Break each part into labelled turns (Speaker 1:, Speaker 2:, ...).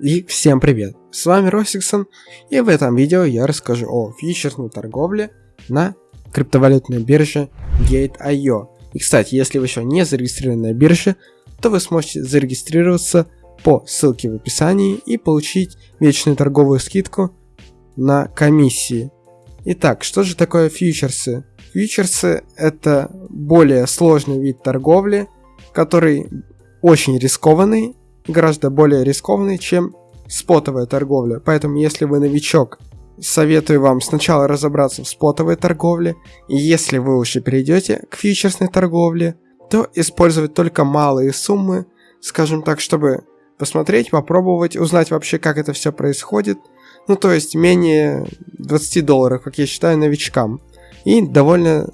Speaker 1: И всем привет! С вами Росиксон, и в этом видео я расскажу о фьючерсной торговле на криптовалютной бирже Gate.io. И кстати, если вы еще не зарегистрированы на бирже, то вы сможете зарегистрироваться по ссылке в описании и получить вечную торговую скидку на комиссии. Итак, что же такое фьючерсы? Фьючерсы это более сложный вид торговли, который очень рискованный гораздо более рискованный, чем спотовая торговля. Поэтому, если вы новичок, советую вам сначала разобраться в спотовой торговле, и если вы уже перейдете к фьючерсной торговле, то использовать только малые суммы, скажем так, чтобы посмотреть, попробовать, узнать вообще, как это все происходит. Ну, то есть менее 20 долларов, как я считаю, новичкам. И довольно,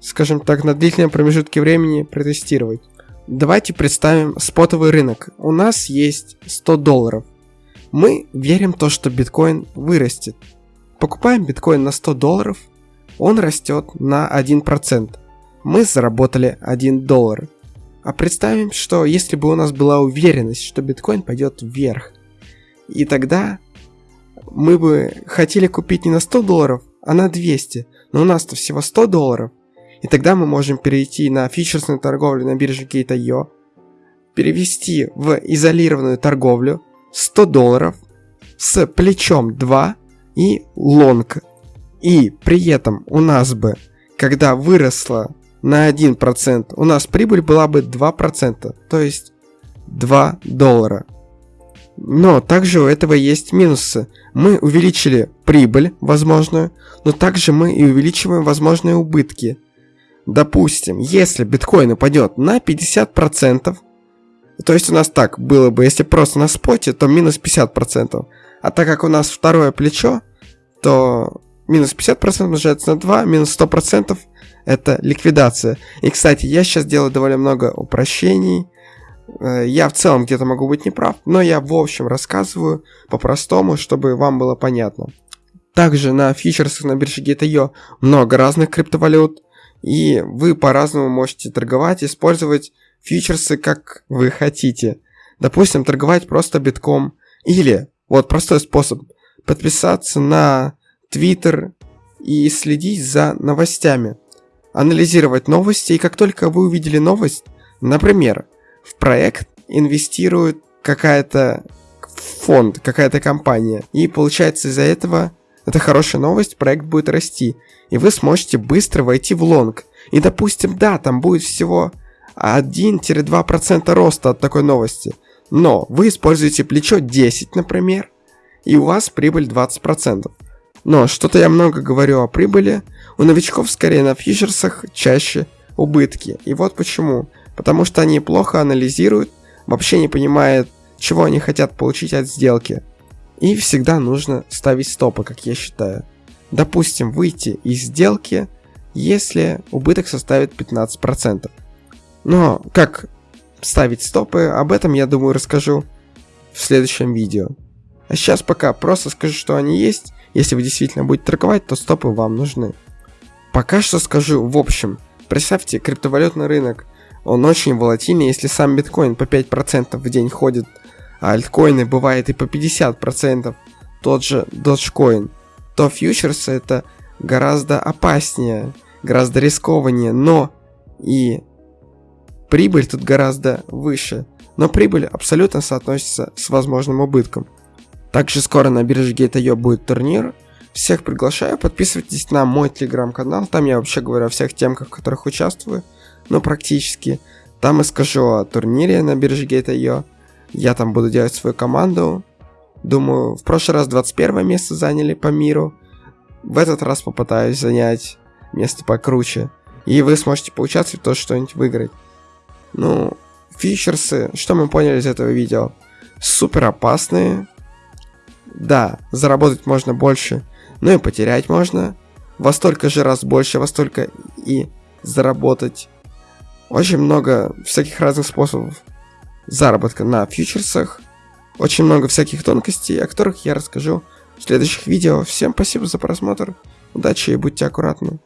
Speaker 1: скажем так, на длительном промежутке времени протестировать. Давайте представим спотовый рынок. У нас есть 100 долларов. Мы верим в то, что биткоин вырастет. Покупаем биткоин на 100 долларов, он растет на 1%. Мы заработали 1 доллар. А представим, что если бы у нас была уверенность, что биткоин пойдет вверх, и тогда мы бы хотели купить не на 100 долларов, а на 200, но у нас-то всего 100 долларов – и тогда мы можем перейти на фьючерсную торговлю на бирже Gate.io, перевести в изолированную торговлю 100 долларов с плечом 2 и лонг. И при этом у нас бы, когда выросла на 1%, у нас прибыль была бы 2%, то есть 2 доллара. Но также у этого есть минусы. Мы увеличили прибыль возможную, но также мы и увеличиваем возможные убытки. Допустим, если биткоин упадет на 50%, то есть у нас так было бы, если просто на споте, то минус 50%. А так как у нас второе плечо, то минус 50% умножается на 2, минус 100% это ликвидация. И, кстати, я сейчас делаю довольно много упрощений. Э, я в целом где-то могу быть неправ, но я в общем рассказываю по-простому, чтобы вам было понятно. Также на фьючерсах на бирже Gate.io много разных криптовалют. И вы по-разному можете торговать, использовать фьючерсы как вы хотите. Допустим, торговать просто битком. Или, вот простой способ, подписаться на Twitter и следить за новостями. Анализировать новости, и как только вы увидели новость, например, в проект инвестирует какая-то фонд, какая-то компания, и получается из-за этого это хорошая новость, проект будет расти, и вы сможете быстро войти в лонг. И допустим, да, там будет всего 1-2% роста от такой новости, но вы используете плечо 10, например, и у вас прибыль 20%. Но что-то я много говорю о прибыли, у новичков скорее на фьючерсах чаще убытки. И вот почему. Потому что они плохо анализируют, вообще не понимают, чего они хотят получить от сделки. И всегда нужно ставить стопы, как я считаю. Допустим, выйти из сделки, если убыток составит 15%. Но как ставить стопы, об этом я думаю расскажу в следующем видео. А сейчас пока просто скажу, что они есть. Если вы действительно будете торговать, то стопы вам нужны. Пока что скажу в общем. Представьте, криптовалютный рынок, он очень волатильный, если сам биткоин по 5% в день ходит альткоины бывает и по 50%, тот же Dogecoin, то фьючерсы это гораздо опаснее, гораздо рискованнее, но и прибыль тут гораздо выше. Но прибыль абсолютно соотносится с возможным убытком. Также скоро на бирже Gate.io будет турнир. Всех приглашаю, подписывайтесь на мой телеграм-канал, там я вообще говорю о всех темках, в которых участвую, ну практически. Там и скажу о турнире на бирже Gate.io, я там буду делать свою команду. Думаю, в прошлый раз 21 место заняли по миру. В этот раз попытаюсь занять место покруче. И вы сможете поучаствовать, то что-нибудь выиграть. Ну, фьючерсы, что мы поняли из этого видео? Супер опасные. Да, заработать можно больше, но и потерять можно. Во столько же раз больше, во столько и заработать. Очень много всяких разных способов заработка на фьючерсах. Очень много всяких тонкостей, о которых я расскажу в следующих видео. Всем спасибо за просмотр, удачи и будьте аккуратны.